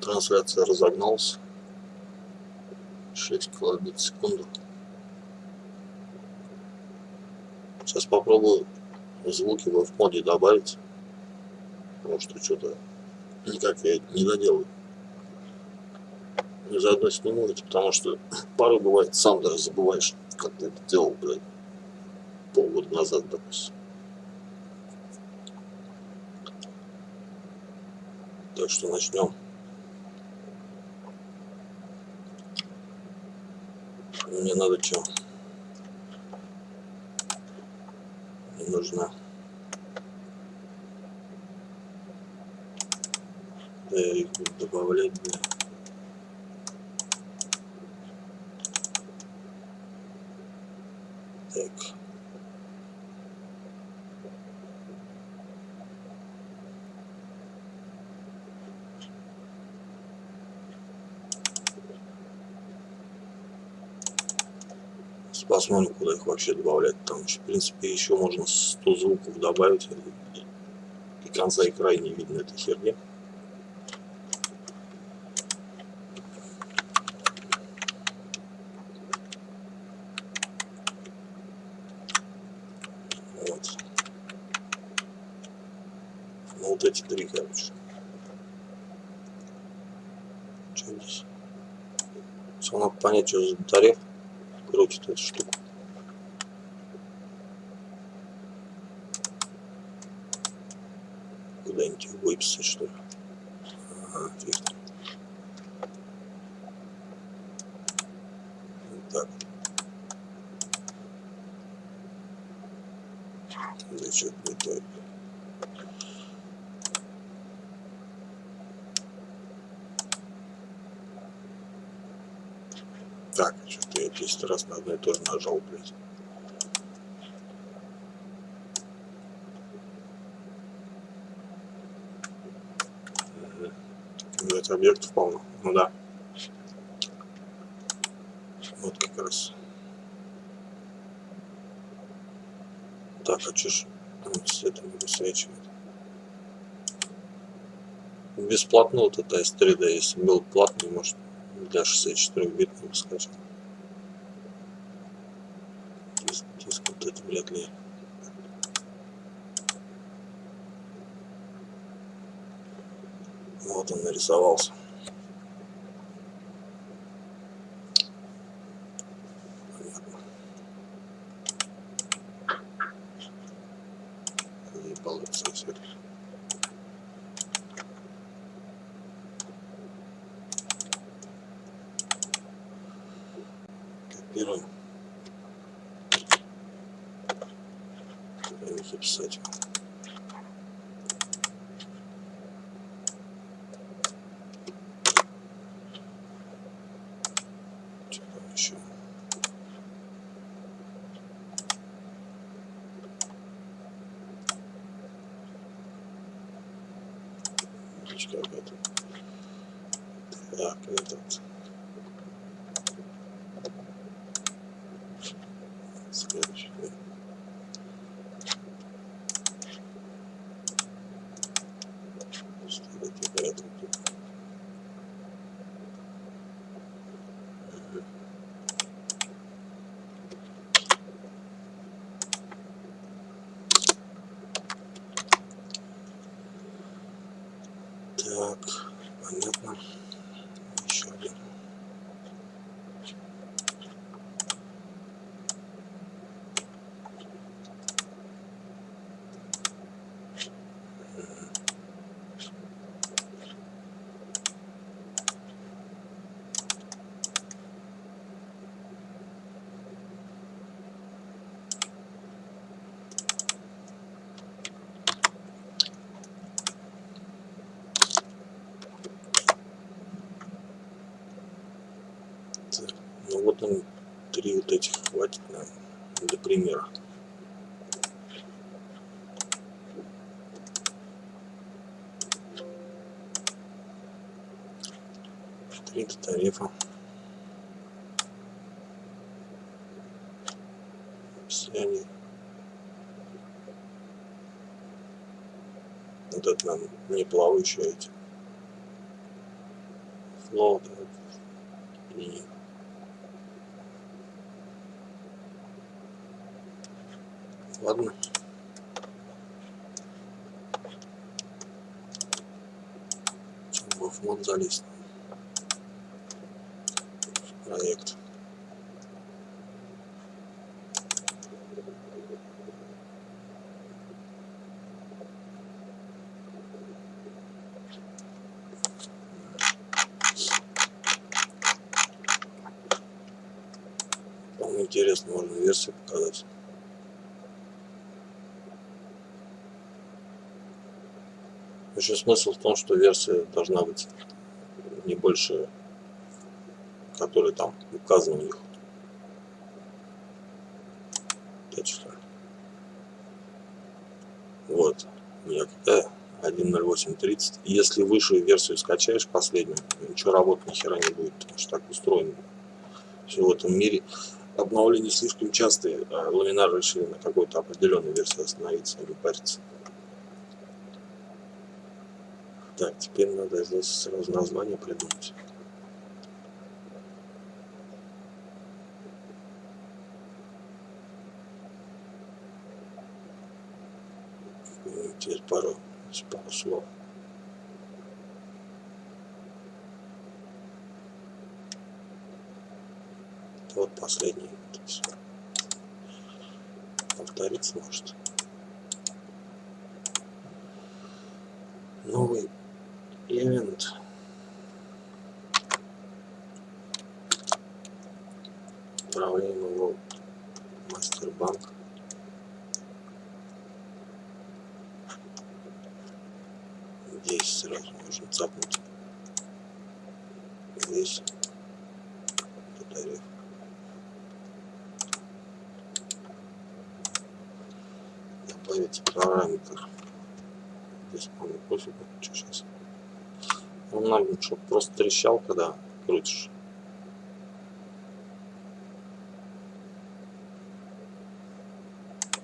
Трансляция разогналась. 6 килобит в секунду. Сейчас попробую звуки в моде добавить. Потому что что-то никак я не доделаю. И заодно сниму это, потому что порой бывает, сам даже забываешь, как ты это делал, блядь, полгода назад, допустим. Так что начнем. Мне надо что? Мне нужна да, я их буду добавлять, блядь. Так. Посмотрим, куда их вообще добавлять. Там, в принципе, еще можно 100 звуков добавить. И конца и края не видно этой херни. Вот. Ну, вот эти три, короче. Что здесь? Все надо понять, что за тариф крутит эту штуку. Куда-нибудь выписать, что ли? Ага, фиг. Так. Да что-то не. Так, что-то я 10 раз на одно и то же нажал, блядь. Блять, объектов полно. Ну да. Вот как раз. Так, а что ж света не высвечивает? Бесплатно вот это S3D, если был платный, может для 64 бит не скачал. Диск, диск вот это вряд. Вот он нарисовался. Не получится все. Копируем. Куда их записать? Что там еще? Ручка какая-то. Так, этот. Следующий. Ставить это тут. Мгм. Так, понятно. Еще один. Так, ну вот он, три вот этих хватит нам для примера. Три тарифа. Все они Вот это, наверное, не плавающие эти. Флоут. И Ладно. Чем в мод залезть? Проект. Интересно, можно версию показать. Еще смысл в том, что версия должна быть не больше, которая там указана у них. Вот. Нет, э, 1.08.30. Если выше версию скачаешь, последнюю, ничего работать ни хера не будет, потому что так устроено. Все в этом мире обновления слишком частые, а ламинар решили на какой-то определенной версии остановиться, а не париться. Так, теперь надо здесь сразу название придумать. Через пару, пару слов. Вот последний. Повториться может. Новый event управляем его мастербанк здесь сразу можно цапнуть. Здесь тариф добавить параметр. Здесь по-моему пофигу. Что сейчас он нам, чтобы просто трещал, когда крутишь.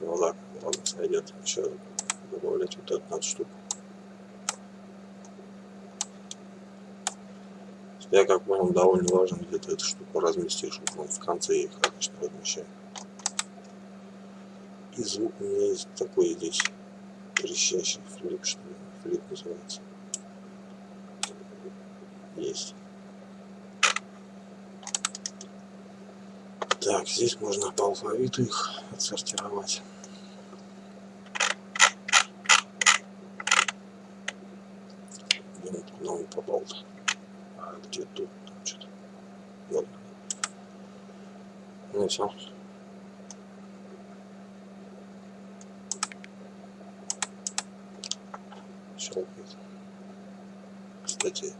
Ну ладно, ладно, сойдет. Еще добавлять вот эту надо штуку. Я как понял, довольно важно где-то эту штуку разместишь. Вот в конце их обычно размещаю. И звук у меня есть такой здесь трещащий флип, что ли, флип называется есть. Так, здесь можно по алфавиту их отсортировать. Он попал-то? А где тут? Там что-то. Ну все. Кстати,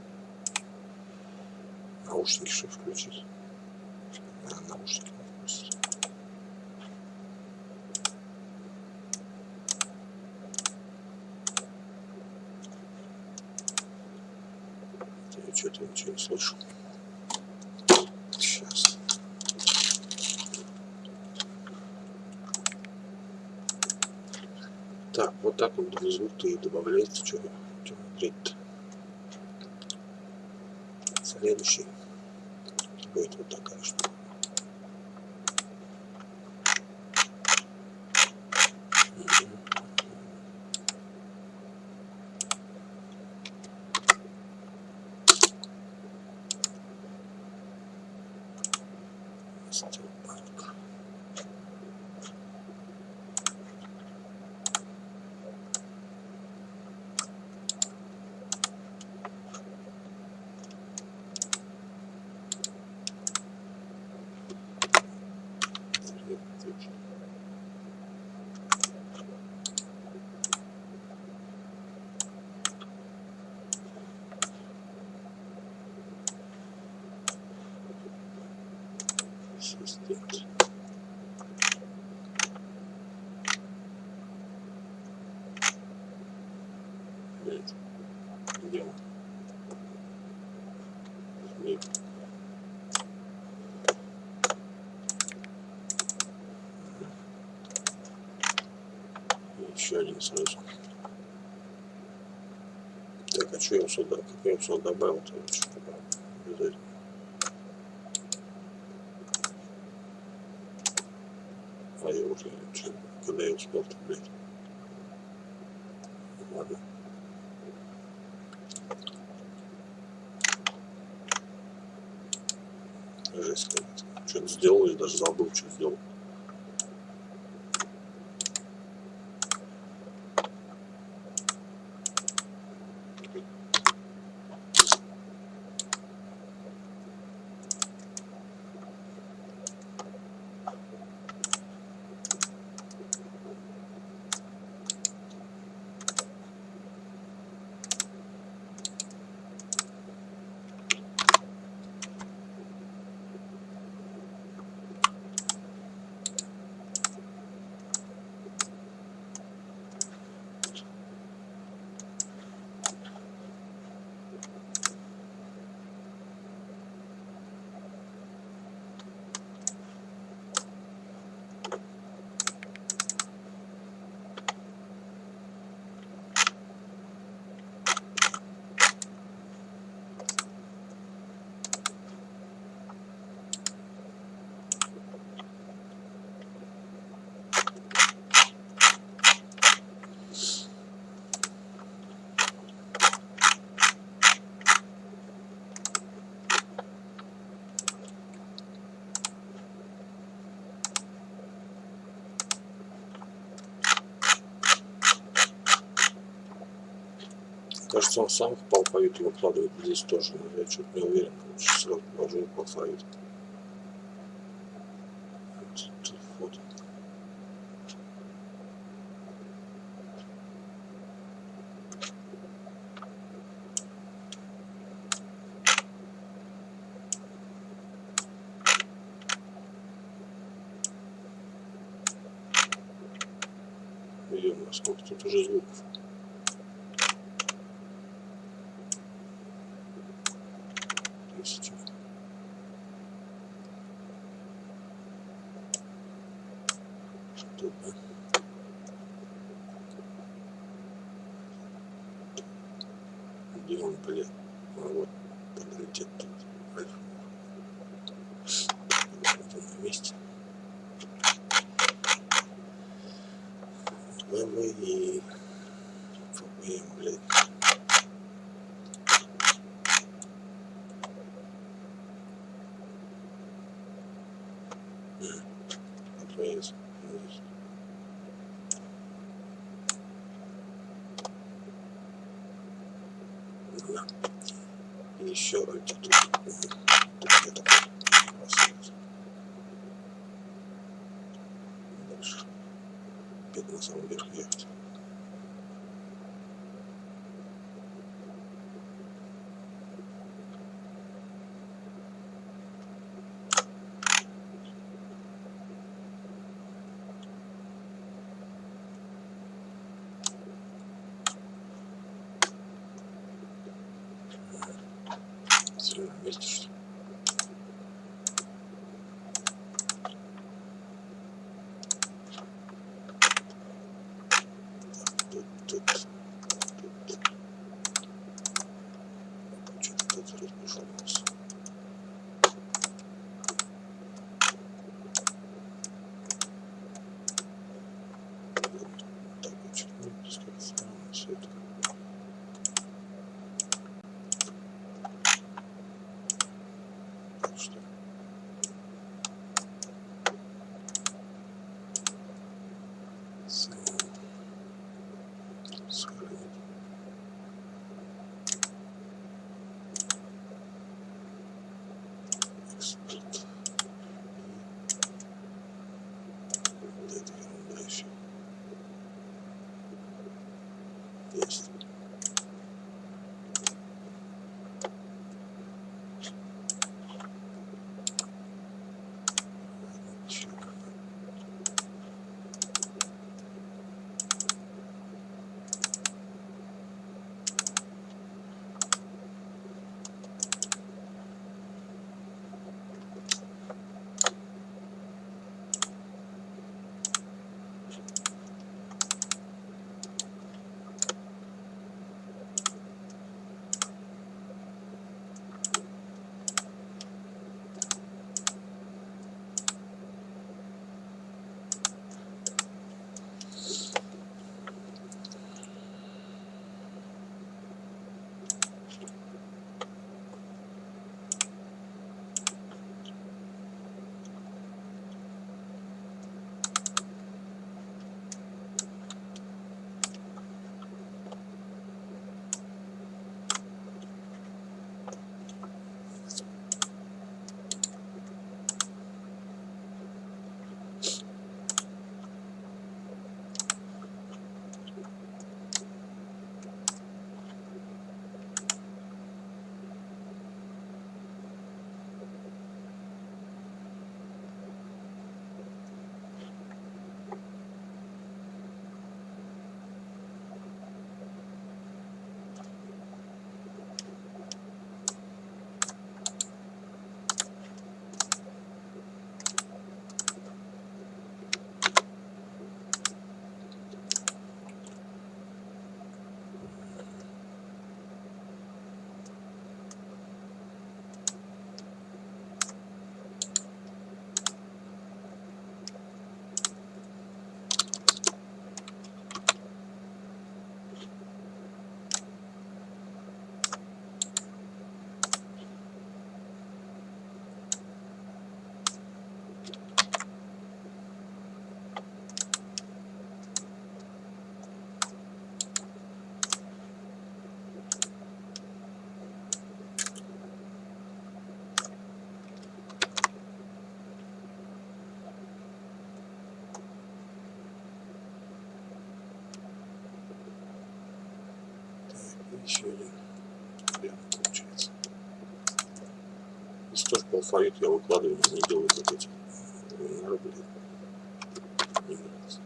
наушники что включить? А, наушники включить я что-то ничего не слышу. Сейчас. Так вот так вот звук и добавляется что что смотреть следующий будет вот такая штука. Он? Нет. Еще один сразу. Так, а что я сюда? Как я сюда добавил? -то? Что добавил? А я уже, когда я успел-то, блядь? Ладно. Жесть какая-то. Что-то сделал, я даже забыл, что сделал. Кажется, он сам алфавит и выкладывает здесь тоже, но я что-то не уверен. Сразу положу алфавит. Вот. Ё сколько тут уже звуков. тысячи. Тут, да? Где он, блядь? А вот, приоритет тут. Он на месте. ВВ и ФБМ, блядь. Отвес. И еще красавец. Дальше. Опять на самом верх ехать. Еще один вариант получается. Если тоже по алфавиту я выкладываю, не делаю вот эти блин. Не нравится.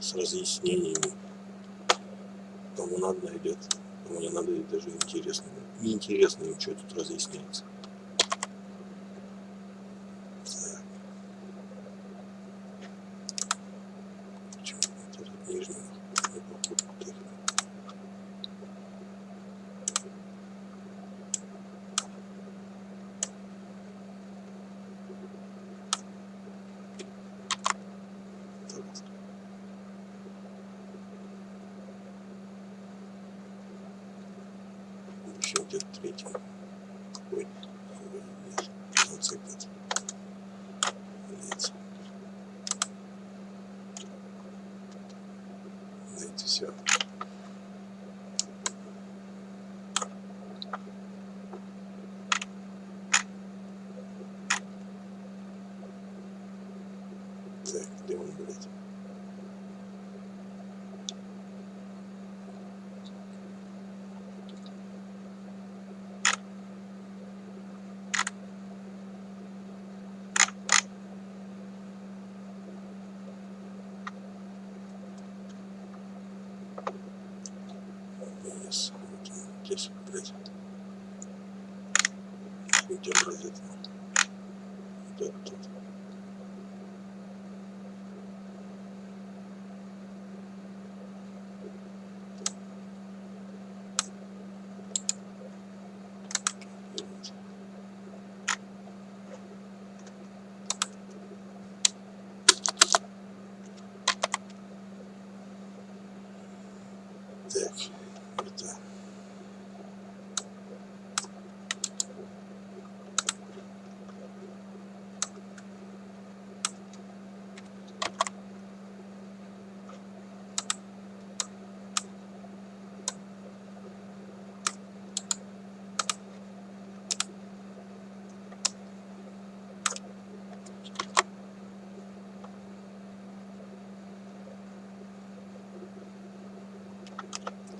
С разъяснениями. Кому надо найдет. Кому не надо, даже интересно. Неинтересно им, что тут разъясняется. Еще где-то третий. Ой, нет, в конце где-то. Так, где он, блядь? Он, здесь, блядь. Где бразит? Вот тут.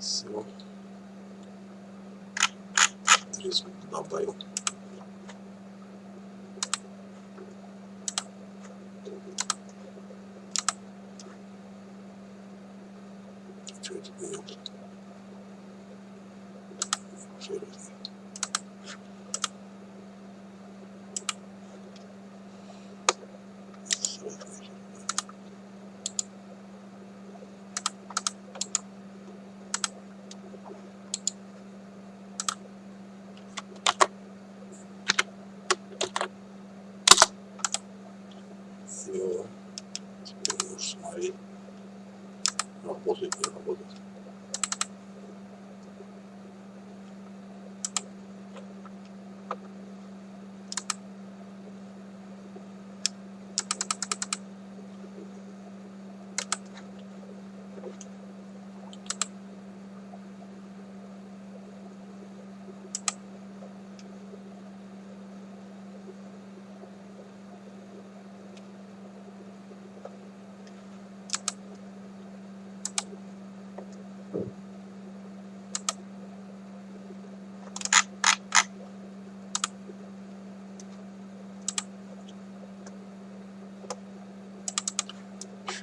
Все. Три звука добавил. Можешь смотреть. Работает, не работает.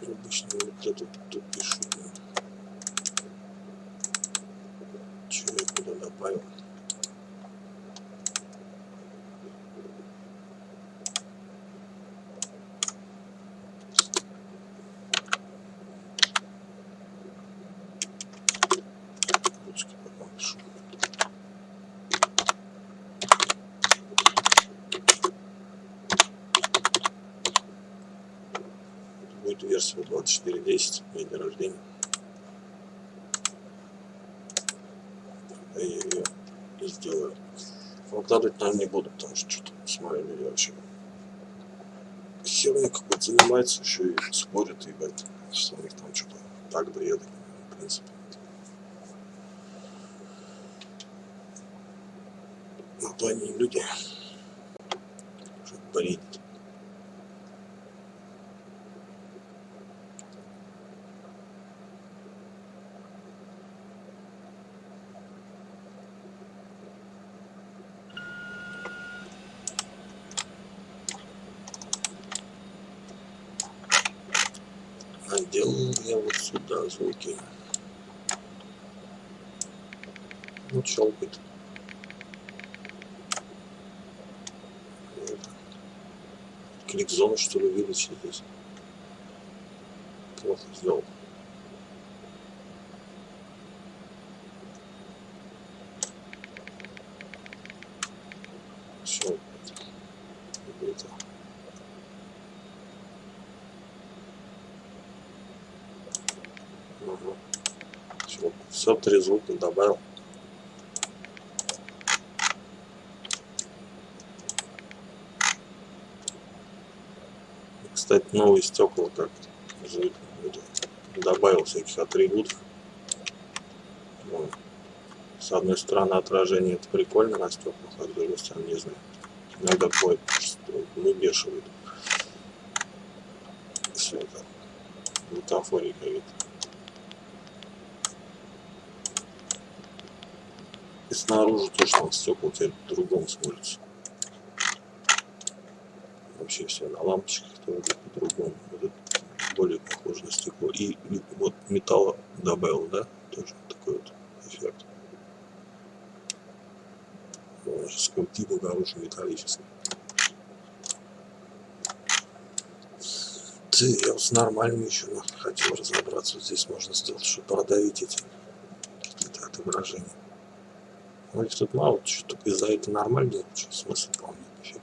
Обычно вот эту тут пишу. Че я куда добавил? 4, 10, день рождения. Я ее и сделаю. Выкладывать, нам не буду, потому что что-то смотрели я вообще. Херня какой-то занимается, еще и спорят, ебать, что у них там что-то так бреды, в принципе. Ну, то они люди, чтобы болеть. Звуки. Ну, щелкает. Клик зону, что ли, вылечить здесь. Плохо сделал. Все. Это. Угу. Все, три звука добавил. Кстати, новые стекла как добавил всяких атрибутов. С одной стороны отражение это прикольно на стеклах, а с другой стороны не знаю. Иногда бывает, что выбешивает. Все это бутафорика вид. И снаружи там стекла теперь по-другому смотрится. Вообще все на лампочках тоже по-другому. Вот более похоже на стекло. И вот металла добавил, да, тоже такой вот эффект. Божеского типа хороший металлический. Ты, я вот с нормальными еще хотел разобраться. Вот здесь можно сделать, чтобы продавить эти отображения. Их тут мало, что только из-за этого нормально, что смысл помнить нифига.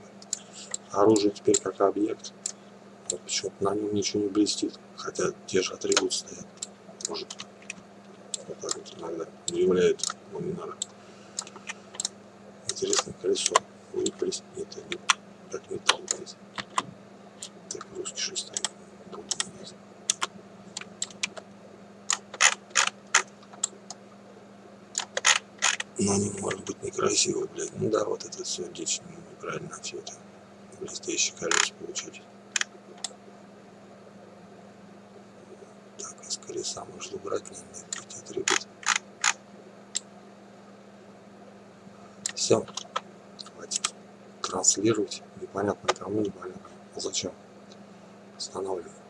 Оружие теперь как объект. Вот почему-то на нем ничего не блестит. Хотя те же атрибуты стоят. Может вот так вот иногда удивляет ламинары. Интересное колесо. Выпались. Это не как металл. Так, русский шестой. Но они может быть некрасиво, блядь. Ну да, вот это все дичь неправильно все это. Блестящие колеса получать. Так, из колеса можно убрать, наверное, эти атрибуты. Все. Хватит транслировать. Непонятно кому, непонятно зачем. Останавливаем.